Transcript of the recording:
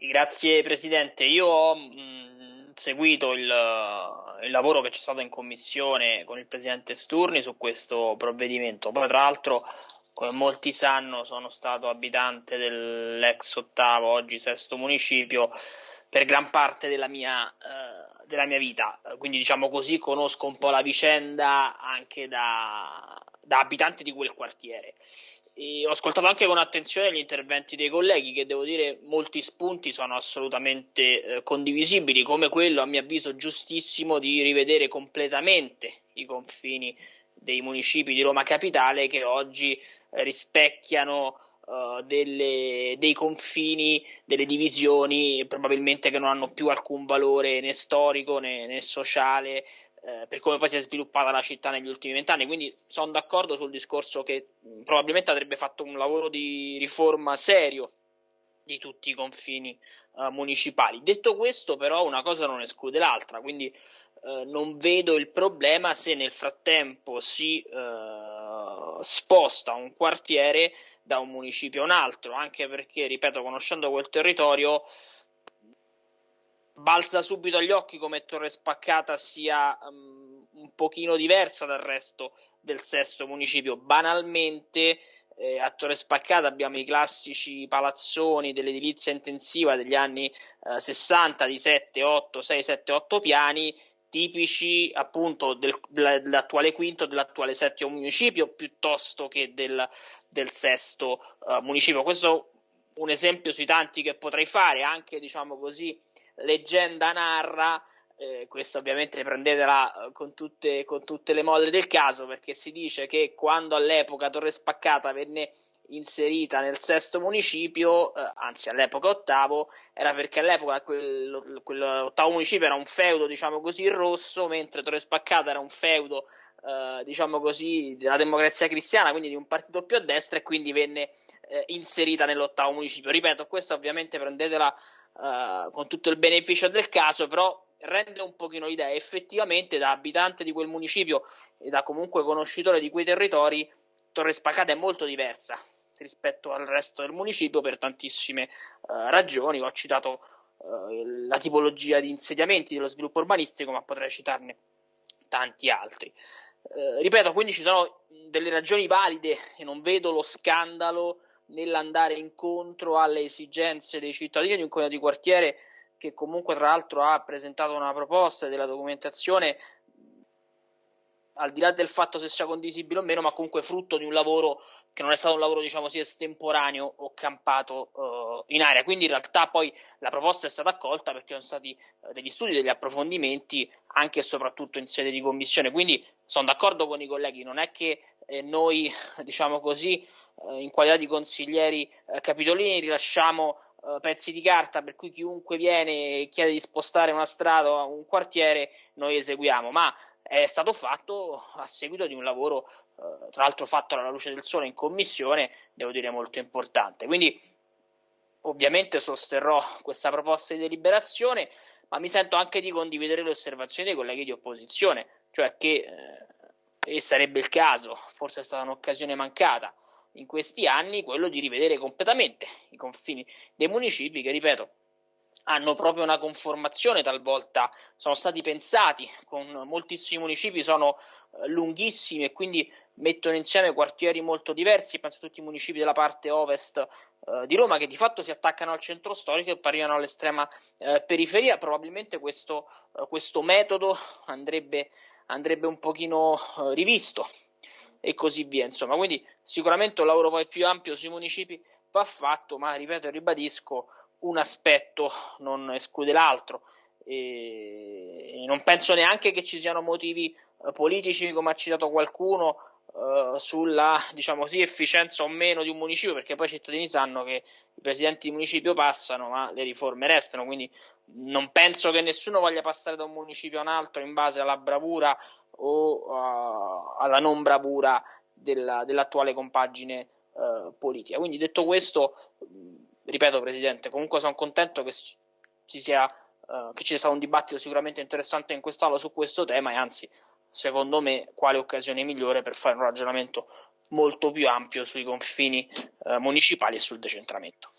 Grazie Presidente, io ho mh, seguito il, il, lavoro che c'è stato in commissione con il Presidente Sturni su questo provvedimento, poi tra l'altro come molti sanno sono stato abitante dell'ex ottavo, oggi sesto municipio per gran parte della mia, eh, della mia vita, quindi diciamo così conosco un po' la vicenda anche da, da abitante di quel quartiere. Ho ascoltato anche con attenzione gli interventi dei colleghi, che devo dire molti spunti sono assolutamente eh, condivisibili, come quello a mio avviso giustissimo di rivedere completamente i confini dei municipi di Roma Capitale che oggi eh, rispecchiano uh, delle, dei confini, delle divisioni probabilmente che non hanno più alcun valore né storico né, né sociale eh, per come poi si è sviluppata la città negli ultimi vent'anni. Quindi sono d'accordo sul discorso che mh, probabilmente avrebbe fatto un lavoro di riforma serio di tutti i confini uh, municipali. Detto questo, però, una cosa non esclude l'altra, quindi uh, non vedo il problema se nel frattempo si uh, sposta un quartiere da un municipio a un altro, anche perché, ripeto, conoscendo quel territorio, balza subito agli occhi come Torre Spaccata sia um, un pochino diversa dal resto del sesto municipio. Banalmente, eh, a Torre Spaccata abbiamo i classici palazzoni dell'edilizia intensiva degli anni eh, 60 di 7, 8, 6, 7, 8 piani tipici appunto del, dell'attuale quinto dell'attuale settimo municipio piuttosto che del, del sesto uh, municipio. Questo è un esempio sui tanti che potrei fare, anche diciamo così leggenda narra, eh, questo ovviamente prendetela eh, con tutte, con tutte le molle del caso, perché si dice che quando all'epoca Torre Spaccata venne inserita nel sesto municipio, eh, anzi all'epoca ottavo, era perché all'epoca quel, quell'ottavo municipio era un feudo, diciamo così, rosso, mentre Torre Spaccata era un feudo, eh, diciamo così, della democrazia cristiana, quindi di un partito più a destra e quindi venne eh, inserita nell'ottavo municipio. Ripeto, questa ovviamente prendetela uh, con tutto il beneficio del caso, però rende un pochino l'idea. Effettivamente, da abitante di quel municipio e da comunque conoscitore di quei territori, Torre Spacata è molto diversa rispetto al resto del municipio per tantissime uh, ragioni. Ho citato uh, la tipologia di insediamenti dello sviluppo urbanistico, ma potrei citarne tanti altri. Uh, ripeto, quindi ci sono delle ragioni valide e non vedo lo scandalo nell'andare incontro alle esigenze dei cittadini di un comune di quartiere che comunque tra l'altro ha presentato una proposta della documentazione al di là del fatto se sia condivisibile o meno, ma comunque frutto di un lavoro che non è stato un lavoro, diciamo così, estemporaneo o campato uh, in aria. Quindi in realtà poi la proposta è stata accolta perché sono stati uh, degli studi, degli approfondimenti anche e soprattutto in sede di commissione. Quindi sono d'accordo con i colleghi, non è che eh, noi, diciamo così, eh, in qualità di consiglieri eh, capitolini rilasciamo eh, pezzi di carta per cui chiunque viene e chiede di spostare una strada o un quartiere noi eseguiamo, ma è stato fatto a seguito di un lavoro, eh, tra l'altro fatto alla luce del sole in commissione, devo dire molto importante. Quindi ovviamente sosterrò questa proposta di deliberazione, ma mi sento anche di condividere le osservazioni dei colleghi di opposizione, cioè che, eh, e sarebbe il caso, forse è stata un'occasione mancata, in questi anni quello di rivedere completamente i confini dei municipi che, ripeto, hanno proprio una conformazione talvolta, sono stati pensati con moltissimi municipi, sono eh, lunghissimi e quindi mettono insieme quartieri molto diversi, penso a tutti i municipi della parte ovest eh, di Roma che di fatto si attaccano al centro storico e arrivano all'estrema eh, periferia, probabilmente questo, eh, questo metodo andrebbe, andrebbe un pochino eh, rivisto e così via. Insomma, quindi sicuramente un lavoro poi più ampio sui municipi va fatto, ma ripeto e ribadisco, un aspetto non esclude l'altro. E non penso neanche che ci siano motivi eh, politici, come ha citato qualcuno, eh, sulla diciamo così, efficienza o meno di un municipio, perché poi i cittadini sanno che i presidenti di municipio passano, ma le riforme restano. Quindi non penso che nessuno voglia passare da un municipio a un altro in base alla bravura o uh, alla non bravura della, dell'attuale compagine uh, politica. Quindi detto questo, ripeto Presidente, comunque sono contento che ci sia, uh, che ci sia stato un dibattito sicuramente interessante in quest'Aula su questo tema e anzi, secondo me, quale occasione migliore per fare un ragionamento molto più ampio sui confini municipali e sul decentramento.